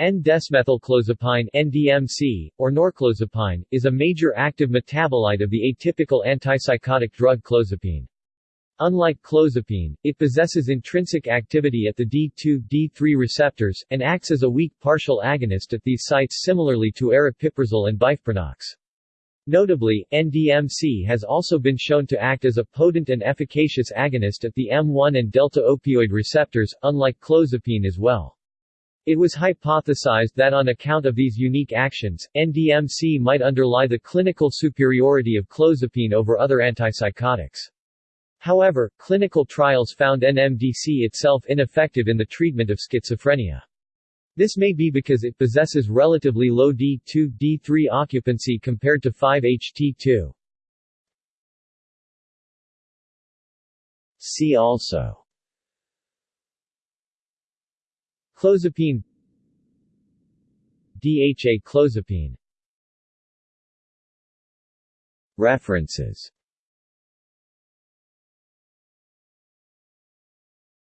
N-desmethylclozapine NDMC, or norclozapine, is a major active metabolite of the atypical antipsychotic drug clozapine. Unlike clozapine, it possesses intrinsic activity at the D2-D3 receptors, and acts as a weak partial agonist at these sites similarly to aripiprazole and bifeprunox. Notably, NDMC has also been shown to act as a potent and efficacious agonist at the M1 and delta opioid receptors, unlike clozapine as well. It was hypothesized that on account of these unique actions, NDMC might underlie the clinical superiority of clozapine over other antipsychotics. However, clinical trials found NMDC itself ineffective in the treatment of schizophrenia. This may be because it possesses relatively low D2-D3 occupancy compared to 5-HT2. See also Clozapine. DHA clozapine. References